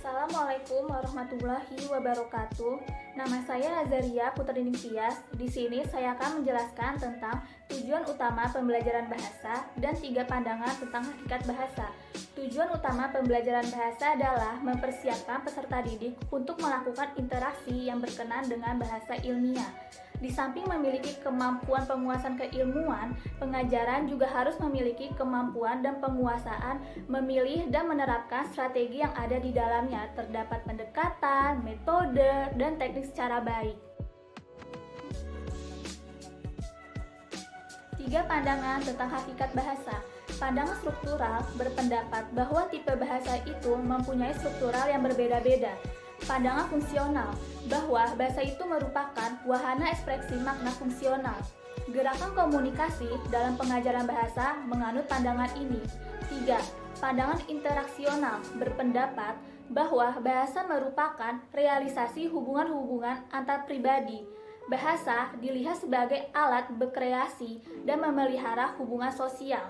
Assalamualaikum warahmatullahi wabarakatuh. Nama saya Azaria Putri Tias. Di sini saya akan menjelaskan tentang tujuan utama pembelajaran bahasa dan tiga pandangan tentang hakikat bahasa. Tujuan utama pembelajaran bahasa adalah mempersiapkan peserta didik untuk melakukan interaksi yang berkenan dengan bahasa ilmiah. Di samping memiliki kemampuan penguasaan keilmuan, pengajaran juga harus memiliki kemampuan dan penguasaan memilih dan menerapkan strategi yang ada di dalamnya. Terdapat pendekatan, metode, dan teknik secara baik. Tiga pandangan tentang hakikat bahasa. Pandangan struktural berpendapat bahwa tipe bahasa itu mempunyai struktural yang berbeda-beda pandangan fungsional, bahwa bahasa itu merupakan wahana ekspresi makna fungsional. Gerakan komunikasi dalam pengajaran bahasa menganut pandangan ini. 3. Pandangan interaksional berpendapat bahwa bahasa merupakan realisasi hubungan-hubungan antar pribadi. Bahasa dilihat sebagai alat berkreasi dan memelihara hubungan sosial.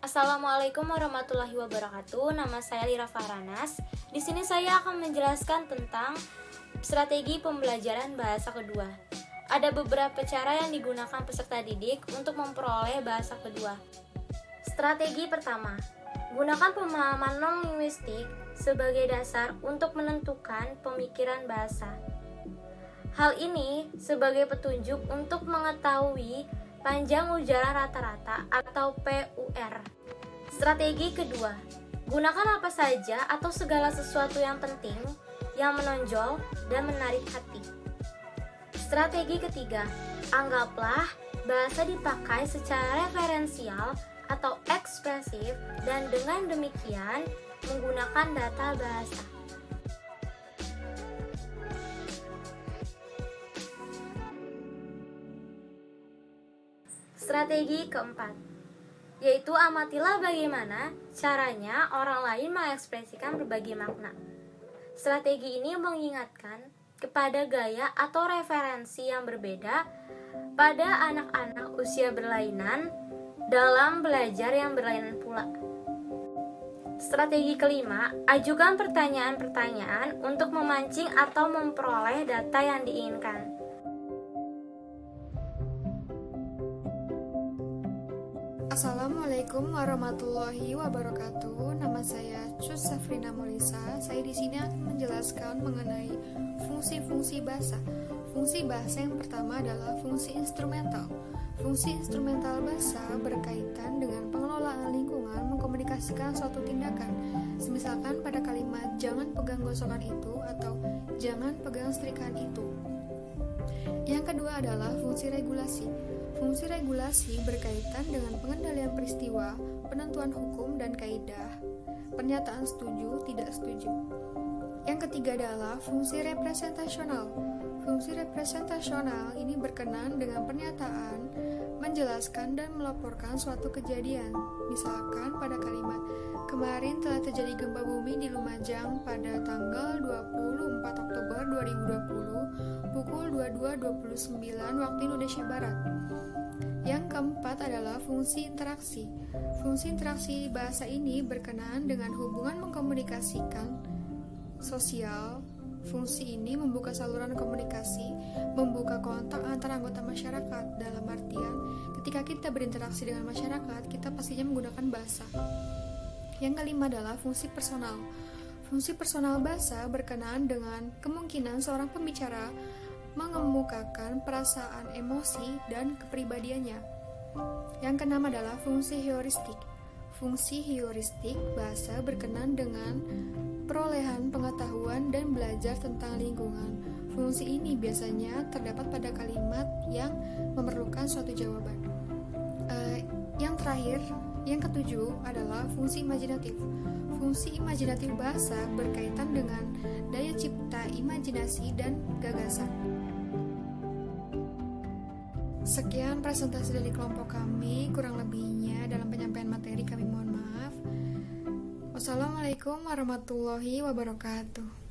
Assalamualaikum warahmatullahi wabarakatuh. Nama saya Lira Faranas. Di sini saya akan menjelaskan tentang strategi pembelajaran bahasa kedua. Ada beberapa cara yang digunakan peserta didik untuk memperoleh bahasa kedua. Strategi pertama, gunakan pemahaman non-linguistik sebagai dasar untuk menentukan pemikiran bahasa. Hal ini sebagai petunjuk untuk mengetahui panjang ujaran rata-rata atau PUR. Strategi kedua, gunakan apa saja atau segala sesuatu yang penting, yang menonjol dan menarik hati. Strategi ketiga, anggaplah bahasa dipakai secara referensial atau ekspresif dan dengan demikian menggunakan data bahasa. Strategi keempat, yaitu amatilah bagaimana caranya orang lain mengekspresikan berbagai makna. Strategi ini mengingatkan kepada gaya atau referensi yang berbeda pada anak-anak usia berlainan dalam belajar yang berlainan pula. Strategi kelima, ajukan pertanyaan-pertanyaan untuk memancing atau memperoleh data yang diinginkan. Assalamualaikum warahmatullahi wabarakatuh. Safrina Molisa. Saya di sini akan menjelaskan mengenai fungsi-fungsi bahasa. Fungsi bahasa yang pertama adalah fungsi instrumental. Fungsi instrumental bahasa berkaitan dengan pengelolaan lingkungan mengkomunikasikan suatu tindakan. Semisalkan pada kalimat jangan pegang gosokan itu atau jangan pegang setrikaan itu. Yang kedua adalah fungsi regulasi. Fungsi regulasi berkaitan dengan pengendalian peristiwa, penentuan hukum dan kaidah, pernyataan setuju, tidak setuju. Yang ketiga adalah fungsi representasional. Fungsi representasional ini berkenan dengan pernyataan, menjelaskan dan melaporkan suatu kejadian. Misalkan pada kalimat, kemarin telah terjadi gempa bumi di Lumajang pada tanggal 24 22.29 waktu Indonesia Barat. Yang keempat adalah fungsi interaksi. Fungsi interaksi bahasa ini berkenaan dengan hubungan mengkomunikasikan sosial. Fungsi ini membuka saluran komunikasi, membuka kontak antar anggota masyarakat. Dalam artian, ketika kita berinteraksi dengan masyarakat, kita pastinya menggunakan bahasa. Yang kelima adalah fungsi personal. Fungsi personal bahasa berkenaan dengan kemungkinan seorang pembicara mengemukakan perasaan emosi dan kepribadiannya. Yang keenam adalah fungsi heuristik. Fungsi heuristik bahasa berkenan dengan perolehan pengetahuan dan belajar tentang lingkungan. Fungsi ini biasanya terdapat pada kalimat yang memerlukan suatu jawaban. Uh, yang terakhir, yang ketujuh adalah fungsi imajinatif. Fungsi imajinatif bahasa berkaitan dengan daya cipta, imajinasi, dan gagasan. Sekian presentasi dari kelompok kami, kurang lebihnya dalam penyampaian materi kami mohon maaf. Wassalamualaikum warahmatullahi wabarakatuh.